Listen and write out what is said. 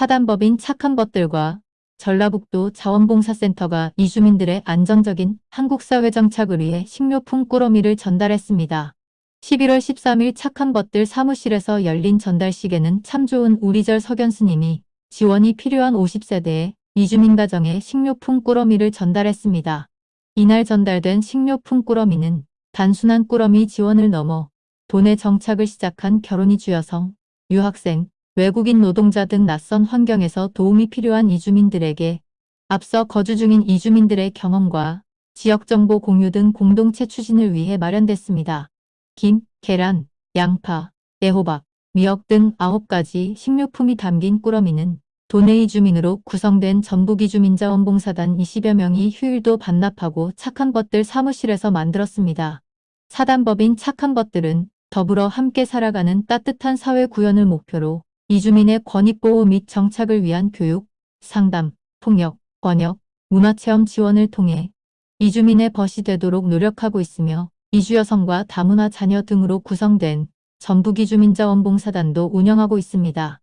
사단법인 착한 것들과 전라북도 자원봉사센터가 이주민들의 안정적인 한국사회 정착을 위해 식료품 꾸러미를 전달했습니다. 11월 13일 착한 것들 사무실에서 열린 전달식에는 참 좋은 우리절 석연스님이 지원이 필요한 50세대의 이주민 가정에 식료품 꾸러미를 전달했습니다. 이날 전달된 식료품 꾸러미는 단순한 꾸러미 지원을 넘어 돈의 정착을 시작한 결혼이 주여성, 유학생, 외국인 노동자 등 낯선 환경에서 도움이 필요한 이주민들에게 앞서 거주 중인 이주민들의 경험과 지역정보 공유 등 공동체 추진을 위해 마련됐습니다. 김, 계란, 양파, 애호박, 미역 등 9가지 식료품이 담긴 꾸러미는 도내 이주민으로 구성된 전북 이주민자 원봉사단 20여 명이 휴일도 반납하고 착한 것들 사무실에서 만들었습니다. 사단법인 착한 것들은 더불어 함께 살아가는 따뜻한 사회 구현을 목표로 이주민의 권익보호 및 정착을 위한 교육, 상담, 통역, 번역, 문화체험 지원을 통해 이주민의 벗이 되도록 노력하고 있으며 이주여성과 다문화 자녀 등으로 구성된 전북이주민자원봉사단도 운영하고 있습니다.